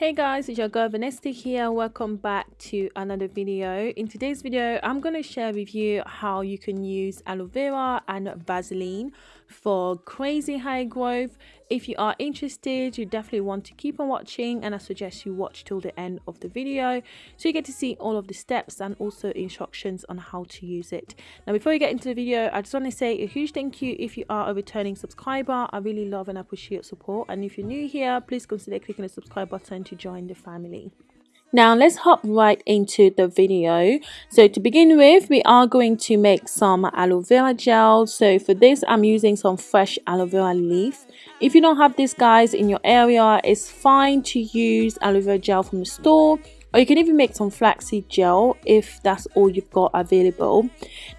Hey guys, it's your girl Vanessa here. Welcome back to another video. In today's video, I'm going to share with you how you can use aloe vera and Vaseline for crazy high growth. If you are interested, you definitely want to keep on watching and I suggest you watch till the end of the video so you get to see all of the steps and also instructions on how to use it. Now before you get into the video, I just want to say a huge thank you if you are a returning subscriber. I really love and appreciate your support and if you're new here, please consider clicking the subscribe button to join the family. Now let's hop right into the video. So to begin with, we are going to make some aloe vera gel. So for this, I'm using some fresh aloe vera leaf. If you don't have this guys in your area, it's fine to use aloe vera gel from the store or you can even make some flaxseed gel if that's all you've got available.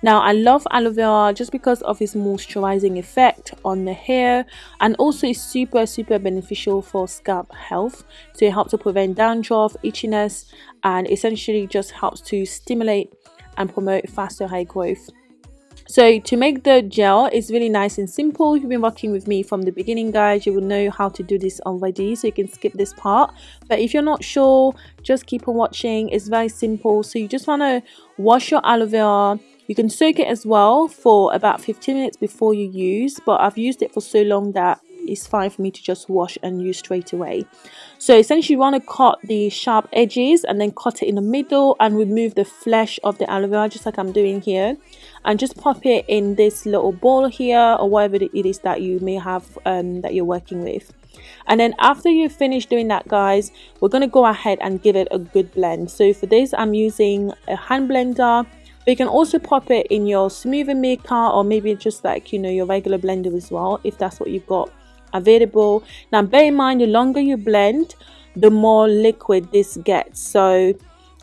Now i love aloe vera just because of its moisturizing effect on the hair and also it's super super beneficial for scalp health. So it helps to prevent dandruff itchiness and essentially just helps to stimulate and promote faster hair growth so to make the gel it's really nice and simple. If you've been working with me from the beginning guys. You will know how to do this already so you can skip this part. But if you're not sure just keep on watching. It's very simple. So you just want to wash your aloe vera. You can soak it as well for about 15 minutes before you use but I've used it for so long that it's fine for me to just wash and use straight away. So essentially you want to cut the sharp edges and then cut it in the middle and remove the flesh of the aloe vera just like I'm doing here. And just pop it in this little bowl here or whatever it is that you may have um, that you're working with. And then after you finish doing that guys we're going to go ahead and give it a good blend. So for this I'm using a hand blender but you can also pop it in your smoothie maker or maybe just like you know your regular blender as well if that's what you've got available. Now bear in mind the longer you blend the more liquid this gets. So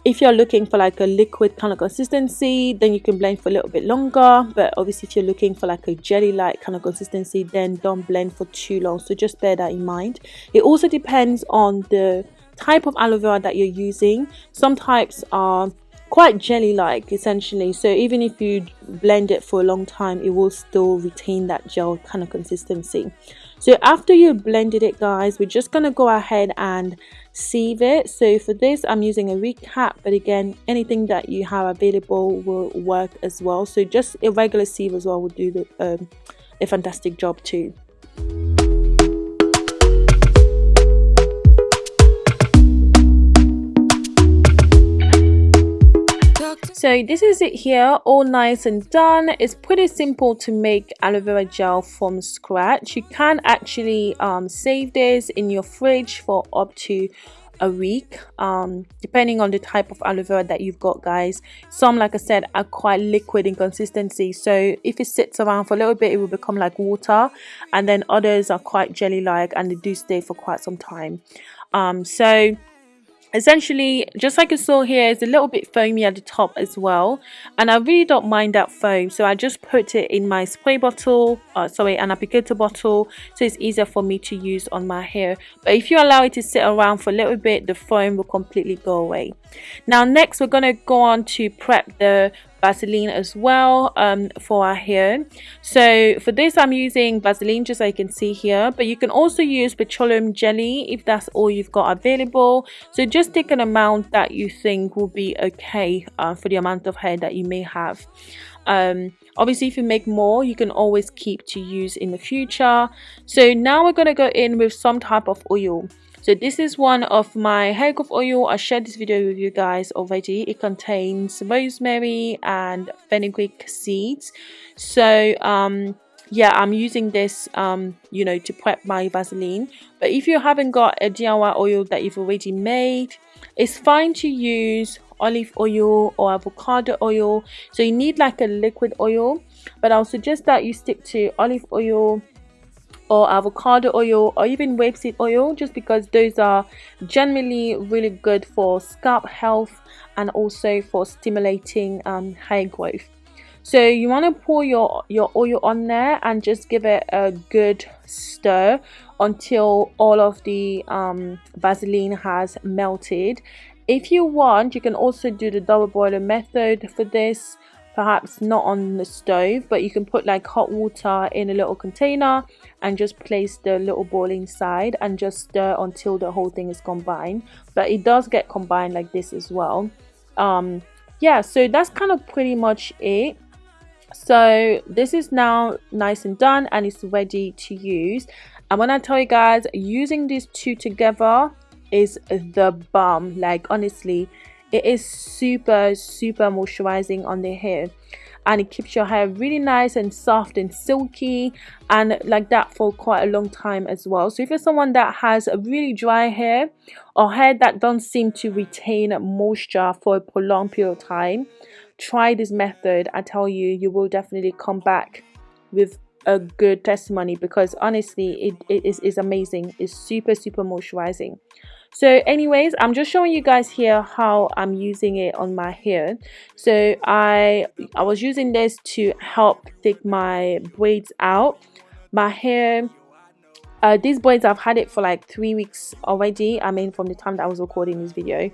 if you're looking for like a liquid kind of consistency then you can blend for a little bit longer. But obviously if you're looking for like a jelly like kind of consistency then don't blend for too long. So just bear that in mind. It also depends on the type of aloe vera that you're using. Some types are quite jelly like essentially. So even if you blend it for a long time it will still retain that gel kind of consistency so after you blended it guys we're just going to go ahead and sieve it. So for this i'm using a recap but again anything that you have available will work as well. So just a regular sieve as well will do the, um, a fantastic job too So this is it here, all nice and done. It's pretty simple to make aloe vera gel from scratch. You can actually um, save this in your fridge for up to a week um, depending on the type of aloe vera that you've got guys some like i said are quite liquid in consistency so if it sits around for a little bit it will become like water and then others are quite jelly like and they do stay for quite some time um, so essentially just like you saw here it's a little bit foamy at the top as well. And I really don't mind that foam so I just put it in my spray bottle uh, sorry an applicator bottle so it's easier for me to use on my hair. But if you allow it to sit around for a little bit the foam will completely go away. Now next we're going to go on to prep the Vaseline as well um, for our hair. So for this I'm using Vaseline just so you can see here but you can also use petroleum jelly if that's all you've got available. So just take an amount that you think will be okay uh, for the amount of hair that you may have. Um, obviously if you make more you can always keep to use in the future. So now we're going to go in with some type of oil so this is one of my hair growth oil. I shared this video with you guys already. It contains rosemary and fenugreek seeds. So um yeah i'm using this um you know to prep my vaseline. But if you haven't got a diy oil that you've already made it's fine to use olive oil or avocado oil. So you need like a liquid oil. But i'll suggest that you stick to olive oil or avocado oil or even rapeseed oil just because those are generally really good for scalp health and also for stimulating um, hair growth. So you want to pour your your oil on there and just give it a good stir until all of the um, vaseline has melted. If you want you can also do the double boiler method for this perhaps not on the stove but you can put like hot water in a little container and just place the little bowl inside and just stir until the whole thing is combined. But it does get combined like this as well. Um yeah so that's kind of pretty much it. So this is now nice and done and it's ready to use. And when i tell you guys using these two together is the bomb. Like honestly it is super super moisturizing on the hair. And it keeps your hair really nice and soft and silky and like that for quite a long time as well. So if you're someone that has a really dry hair or hair that don't seem to retain moisture for a prolonged period of time try this method. I tell you you will definitely come back with a good testimony because honestly it, is amazing. It's super super moisturizing so anyways i'm just showing you guys here how i'm using it on my hair. So i i was using this to help take my braids out. My hair uh, these braids i've had it for like three weeks already. I mean from the time that i was recording this video.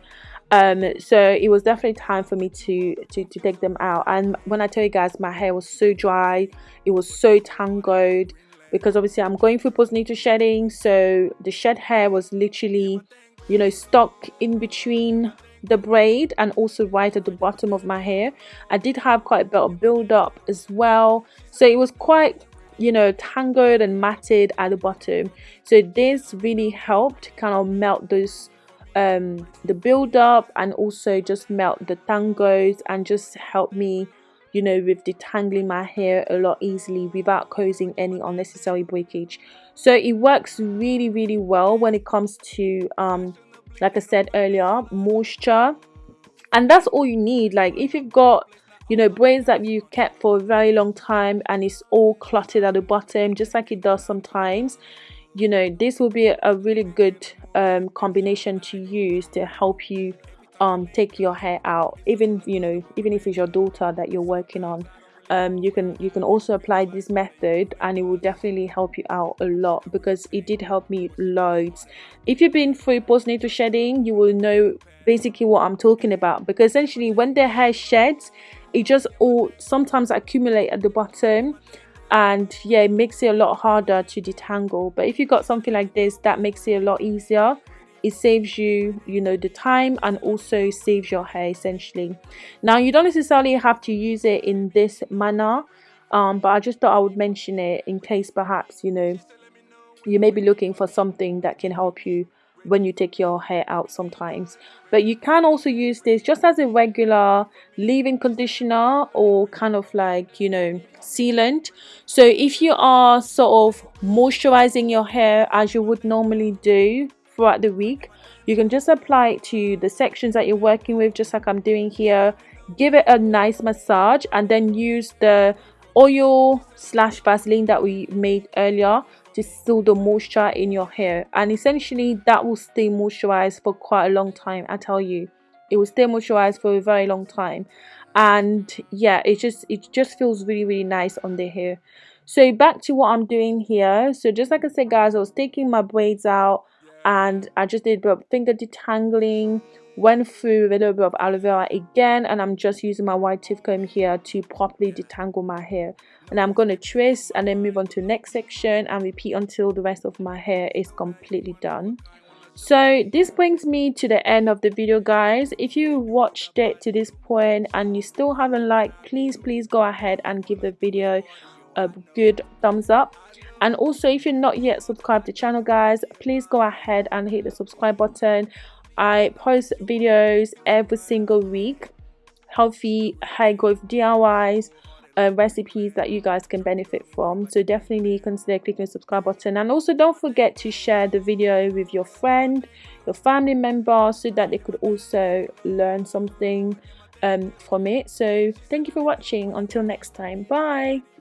Um so it was definitely time for me to to, to take them out. And when i tell you guys my hair was so dry. It was so tangled because obviously i'm going through postnatal shedding so the shed hair was literally you know stuck in between the braid and also right at the bottom of my hair. I did have quite a bit of build up as well. So it was quite you know tangled and matted at the bottom. So this really helped kind of melt those um the build up and also just melt the tangles and just help me you know with detangling my hair a lot easily without causing any unnecessary breakage. So it works really really well when it comes to um like i said earlier moisture. And that's all you need. Like if you've got you know braids that you kept for a very long time and it's all cluttered at the bottom just like it does sometimes you know this will be a really good um, combination to use to help you um take your hair out. Even you know even if it's your daughter that you're working on um you can you can also apply this method and it will definitely help you out a lot because it did help me loads. If you've been through postnatal shedding you will know basically what i'm talking about because essentially when the hair sheds it just all sometimes accumulate at the bottom and yeah it makes it a lot harder to detangle. But if you've got something like this that makes it a lot easier it saves you you know the time and also saves your hair essentially. Now you don't necessarily have to use it in this manner um, but i just thought i would mention it in case perhaps you know you may be looking for something that can help you when you take your hair out sometimes. But you can also use this just as a regular leave-in conditioner or kind of like you know sealant. So if you are sort of moisturizing your hair as you would normally do throughout the week. You can just apply it to the sections that you're working with just like i'm doing here. Give it a nice massage and then use the oil slash vaseline that we made earlier to seal the moisture in your hair. And essentially that will stay moisturized for quite a long time i tell you. It will stay moisturized for a very long time. And yeah it just it just feels really really nice on the hair. So back to what i'm doing here. So just like i said guys i was taking my braids out and I just did a bit of finger detangling went through a little bit of aloe vera again and I'm just using my white tooth comb here to properly detangle my hair. And I'm going to twist and then move on to the next section and repeat until the rest of my hair is completely done. So this brings me to the end of the video guys. If you watched it to this point and you still haven't liked please please go ahead and give the video a good thumbs up and also if you're not yet subscribed to the channel guys please go ahead and hit the subscribe button. I post videos every single week healthy high growth diys uh, recipes that you guys can benefit from. So definitely consider clicking the subscribe button. And also don't forget to share the video with your friend your family member so that they could also learn something um, from it. So thank you for watching. Until next time. Bye